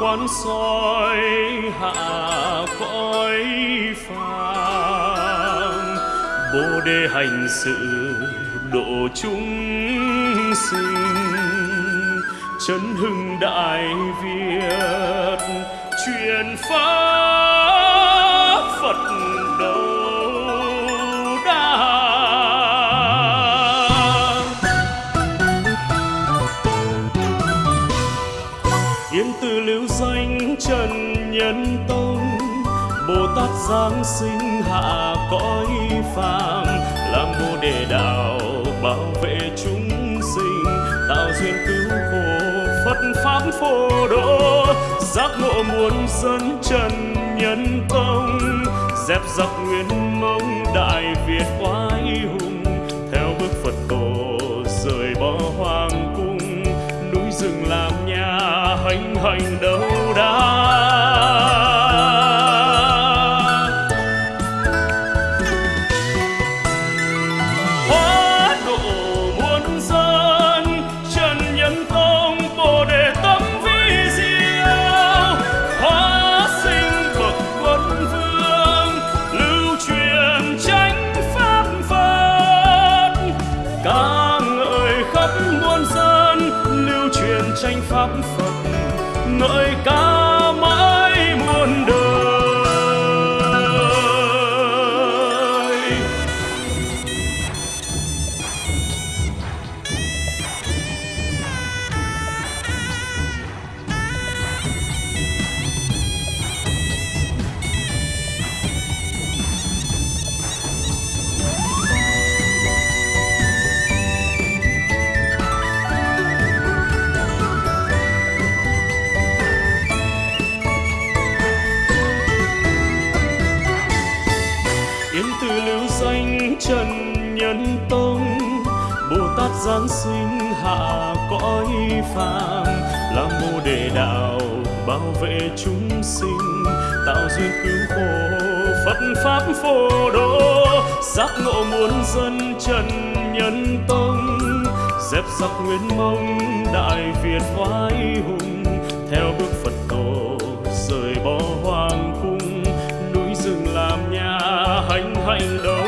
Quan soi hạ cõi phàm. Bồ đề hành sự độ chúng sinh, chấn hưng đại việt, truyền pháp bồ tát giáng sinh hạ cõi phàm làm bồ đề đạo bảo vệ chúng sinh, tạo duyên cứu khổ phật pháp phổ độ, giác ngộ muôn dân trần nhân tông, dẹp giặc nguyên mông đại việt oai hùng phật ngợi ca trần nhân tông bồ tát giáng sinh hạ cõi phàm làm mô đề đạo bảo vệ chúng sinh, tạo duyên cứu khổ phật pháp phổ độ. Giác ngộ muôn dân trần nhân tông, dẹp giặc nguyên mông, đại việt oai hùng, theo bước phật tổ, rời bỏ hoàng cung, núi rừng làm nhà hành hành đầu